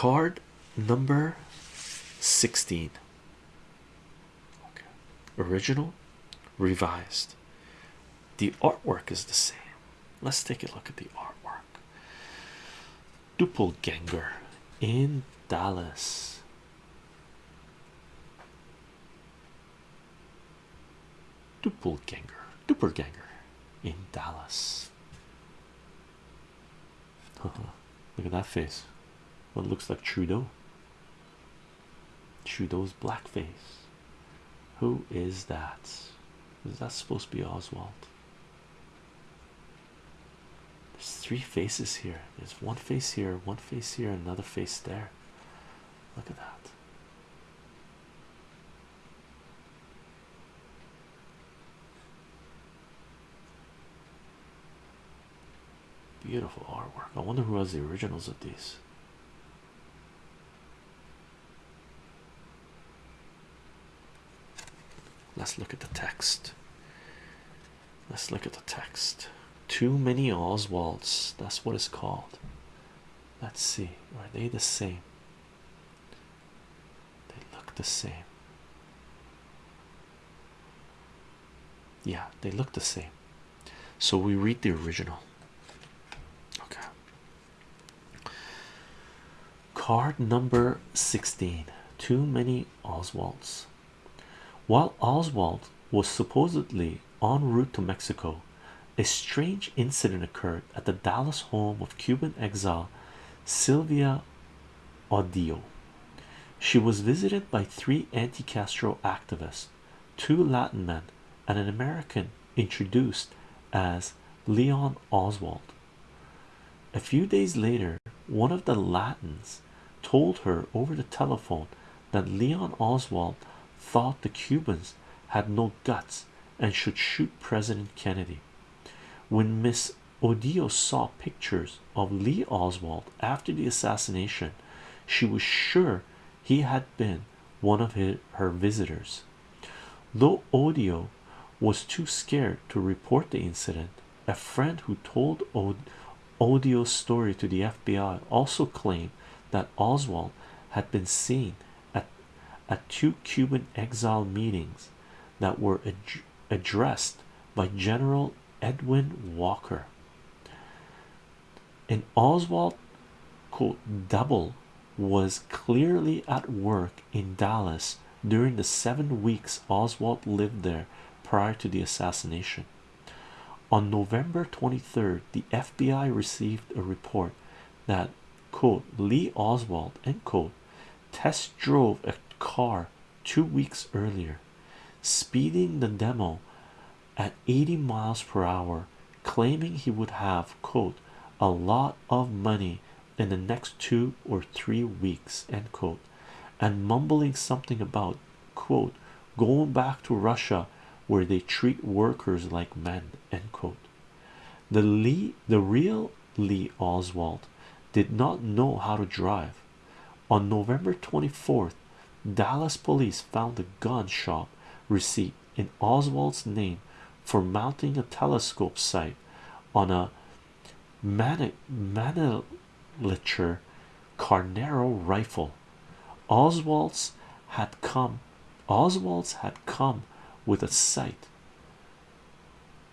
card number 16 okay. original revised. The artwork is the same. Let's take a look at the artwork. Doppelganger in dallas. Doppelganger doppelganger in dallas. Look at that face what looks like trudeau. Trudeau's black face who is that? Is that supposed to be oswald? There's three faces here. There's one face here one face here another face there. Look at that. Beautiful artwork. I wonder who has the originals of these. Let's look at the text. Let's look at the text. Too many Oswalds. That's what it's called. Let's see. Are they the same? They look the same. Yeah, they look the same. So we read the original. Okay. Card number 16. Too many Oswalds. While Oswald was supposedly en route to Mexico, a strange incident occurred at the Dallas home of Cuban exile Sylvia Odio. She was visited by three anti Castro activists, two Latin men, and an American introduced as Leon Oswald. A few days later, one of the Latins told her over the telephone that Leon Oswald thought the Cubans had no guts and should shoot President Kennedy. When Miss Odio saw pictures of Lee Oswald after the assassination, she was sure he had been one of her visitors. Though Odio was too scared to report the incident, a friend who told Odio's story to the FBI also claimed that Oswald had been seen at, two Cuban exile meetings that were ad addressed by General Edwin Walker. And Oswald quote double was clearly at work in Dallas during the seven weeks Oswald lived there prior to the assassination. On November 23rd, the FBI received a report that quote Lee Oswald end quote test drove a car two weeks earlier, speeding the demo at 80 miles per hour, claiming he would have quote a lot of money in the next two or three weeks end quote and mumbling something about quote going back to Russia where they treat workers like men end quote. The Lee the real Lee Oswald did not know how to drive. On November 24th Dallas police found a gun shop receipt in Oswald's name for mounting a telescope sight on a mani miniature Carnero rifle. Oswald's had come. Oswald's had come with a sight.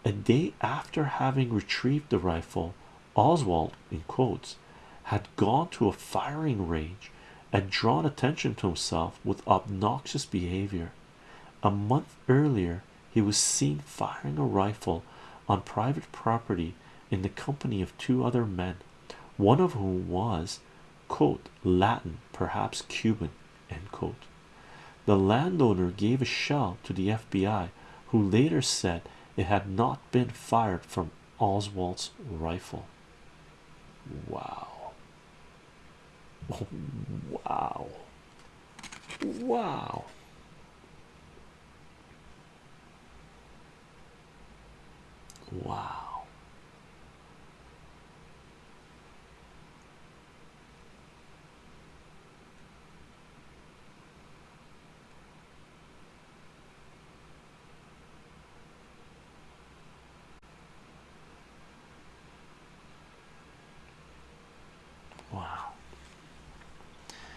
A day after having retrieved the rifle, Oswald, in quotes, had gone to a firing range and drawn attention to himself with obnoxious behavior. A month earlier, he was seen firing a rifle on private property in the company of two other men, one of whom was quote Latin, perhaps Cuban end quote. The landowner gave a shell to the FBI, who later said it had not been fired from Oswald's rifle. Wow. Wow. Wow. Wow.